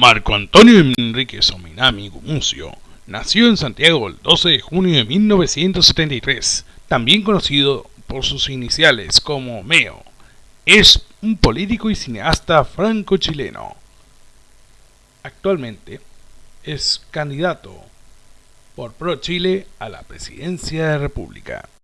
Marco Antonio Enrique Sominami Gumucio nació en Santiago el 12 de junio de 1973, también conocido por sus iniciales como MEO. Es un político y cineasta franco-chileno. Actualmente es candidato por Pro Chile a la presidencia de la República.